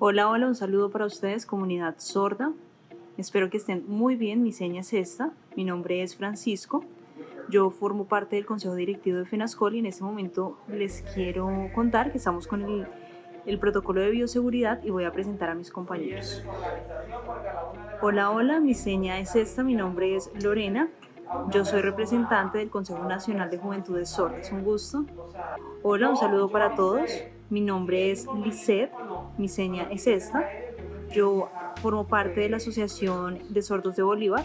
Hola, hola, un saludo para ustedes, comunidad sorda. Espero que estén muy bien, mi seña es esta. Mi nombre es Francisco. Yo formo parte del Consejo Directivo de FENASCOL y en este momento les quiero contar que estamos con el, protocolo de bioseguridad y voy a presentar a mis compañeros. Hola, hola, mi seña es esta, mi nombre es Lorena. Yo soy representante del Consejo Nacional de Juventudes Sordas. Un gusto. Hola, un saludo para todos. Mi nombre es Lisette, mi seña es esta. Yo formo parte de la Asociación de Sordos de Bolívar.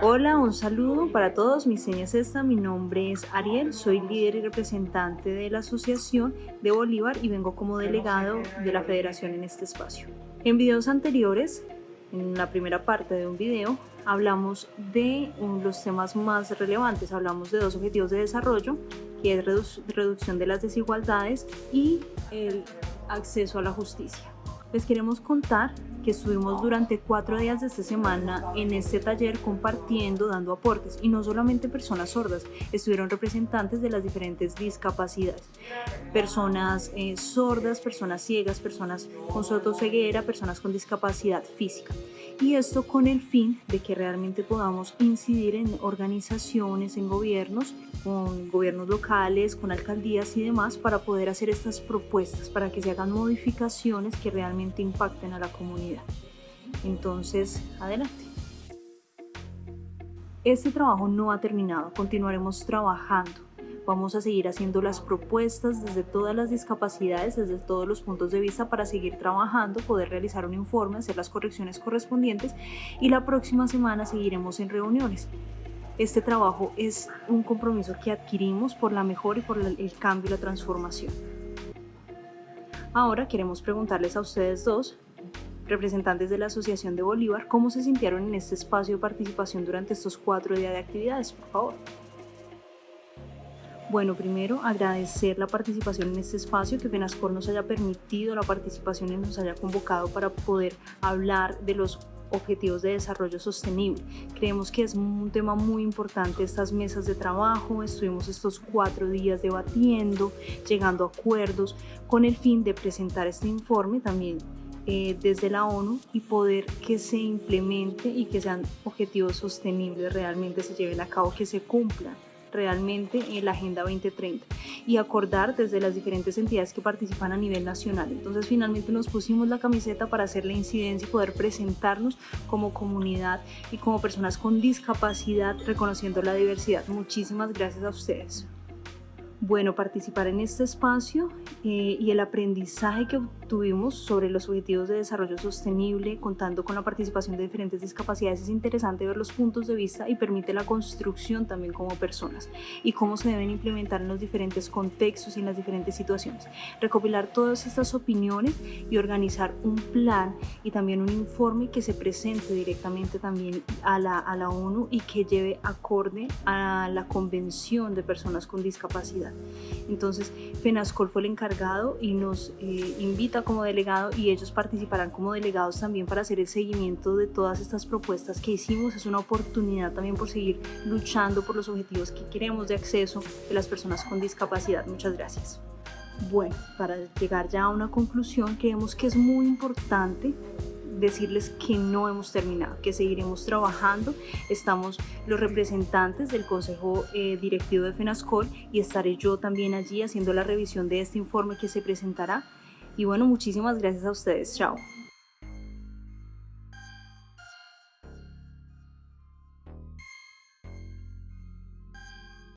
Hola, un saludo para todos. Mi seña es esta. Mi nombre es Ariel. Soy líder y representante de la Asociación de Bolívar y vengo como delegado de la Federación en este espacio. En videos anteriores, en la primera parte de un video, hablamos de los temas más relevantes. Hablamos de dos objetivos de desarrollo, que es reducción de las desigualdades y el acceso a la justicia. Les queremos contar que estuvimos durante cuatro días de esta semana en este taller compartiendo, dando aportes y no solamente personas sordas, estuvieron representantes de las diferentes discapacidades, personas eh, sordas, personas ciegas, personas con sotoceguera, personas con discapacidad física y esto con el fin de que realmente podamos incidir en organizaciones, en gobiernos, con gobiernos locales, con alcaldías y demás para poder hacer estas propuestas, para que se hagan modificaciones que realmente impacten a la comunidad. Entonces, adelante. Este trabajo no ha terminado, continuaremos trabajando Vamos a seguir haciendo las propuestas desde todas las discapacidades, desde todos los puntos de vista para seguir trabajando, poder realizar un informe, hacer las correcciones correspondientes y la próxima semana seguiremos en reuniones. Este trabajo es un compromiso que adquirimos por la mejor y por el cambio y la transformación. Ahora queremos preguntarles a ustedes dos, representantes de la Asociación de Bolívar, cómo se sintieron en este espacio de participación durante estos cuatro días de actividades, por favor. Bueno, primero agradecer la participación en este espacio, que FENASCOR nos haya permitido la participación y nos haya convocado para poder hablar de los objetivos de desarrollo sostenible. Creemos que es un tema muy importante estas mesas de trabajo, estuvimos estos cuatro días debatiendo, llegando a acuerdos con el fin de presentar este informe también eh, desde la ONU y poder que se implemente y que sean objetivos sostenibles, realmente se lleven a cabo, que se cumplan realmente en la Agenda 2030 y acordar desde las diferentes entidades que participan a nivel nacional. Entonces finalmente nos pusimos la camiseta para hacer la incidencia y poder presentarnos como comunidad y como personas con discapacidad reconociendo la diversidad. Muchísimas gracias a ustedes. Bueno, participar en este espacio eh, y el aprendizaje que obtuvimos sobre los objetivos de desarrollo sostenible, contando con la participación de diferentes discapacidades, es interesante ver los puntos de vista y permite la construcción también como personas y cómo se deben implementar en los diferentes contextos y en las diferentes situaciones. Recopilar todas estas opiniones y organizar un plan y también un informe que se presente directamente también a la, a la ONU y que lleve acorde a la Convención de Personas con Discapacidad. Entonces, FENASCOL fue el encargado y nos eh, invita como delegado y ellos participarán como delegados también para hacer el seguimiento de todas estas propuestas que hicimos. Es una oportunidad también por seguir luchando por los objetivos que queremos de acceso de las personas con discapacidad. Muchas gracias. Bueno, para llegar ya a una conclusión, creemos que es muy importante decirles que no hemos terminado, que seguiremos trabajando. Estamos los representantes del Consejo eh, Directivo de FENASCOL y estaré yo también allí haciendo la revisión de este informe que se presentará. Y bueno, muchísimas gracias a ustedes. Chao.